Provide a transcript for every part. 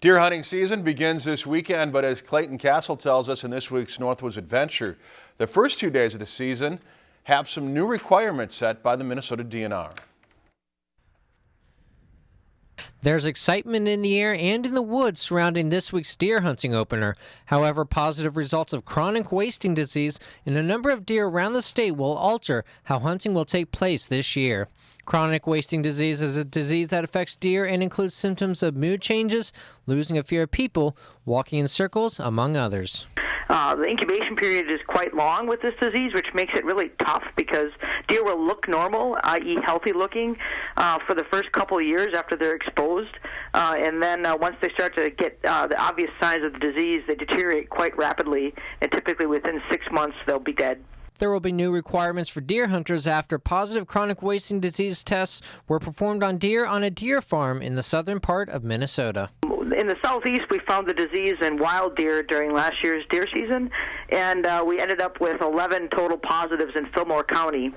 Deer hunting season begins this weekend, but as Clayton Castle tells us in this week's Northwoods Adventure, the first two days of the season have some new requirements set by the Minnesota DNR. There's excitement in the air and in the woods surrounding this week's deer hunting opener. However, positive results of chronic wasting disease in a number of deer around the state will alter how hunting will take place this year. Chronic wasting disease is a disease that affects deer and includes symptoms of mood changes, losing a fear of people, walking in circles, among others. Uh, the incubation period is quite long with this disease, which makes it really tough because deer will look normal, i.e., healthy looking, uh, for the first couple of years after they're exposed. Uh, and then uh, once they start to get uh, the obvious signs of the disease, they deteriorate quite rapidly, and typically within six months, they'll be dead. There will be new requirements for deer hunters after positive chronic wasting disease tests were performed on deer on a deer farm in the southern part of Minnesota. In the southeast, we found the disease in wild deer during last year's deer season, and uh, we ended up with 11 total positives in Fillmore County.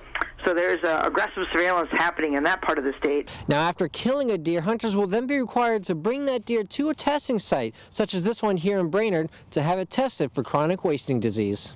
So there's uh, aggressive surveillance happening in that part of the state. Now, after killing a deer, hunters will then be required to bring that deer to a testing site, such as this one here in Brainerd, to have it tested for chronic wasting disease.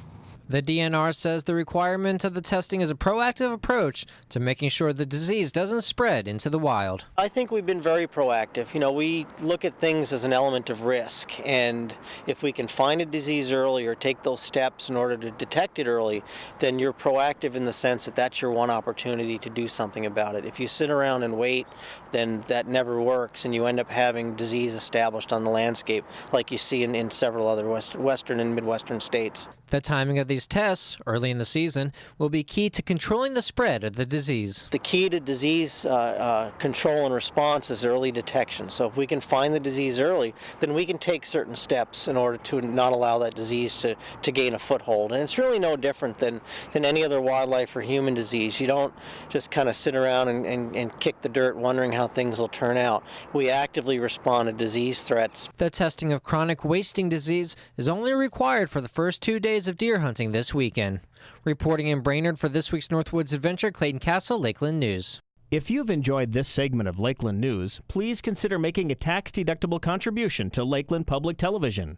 The DNR says the requirement of the testing is a proactive approach to making sure the disease doesn't spread into the wild. I think we've been very proactive. You know, we look at things as an element of risk, and if we can find a disease early or take those steps in order to detect it early, then you're proactive in the sense that that's your one opportunity to do something about it. If you sit around and wait, then that never works, and you end up having disease established on the landscape like you see in, in several other west, western and midwestern states. The timing of these tests, early in the season, will be key to controlling the spread of the disease. The key to disease uh, uh, control and response is early detection. So if we can find the disease early, then we can take certain steps in order to not allow that disease to, to gain a foothold. And it's really no different than, than any other wildlife or human disease. You don't just kind of sit around and, and, and kick the dirt wondering how things will turn out. We actively respond to disease threats. The testing of chronic wasting disease is only required for the first two days days of deer hunting this weekend. Reporting in Brainerd for this week's Northwoods Adventure, Clayton Castle, Lakeland News. If you've enjoyed this segment of Lakeland News, please consider making a tax-deductible contribution to Lakeland Public Television.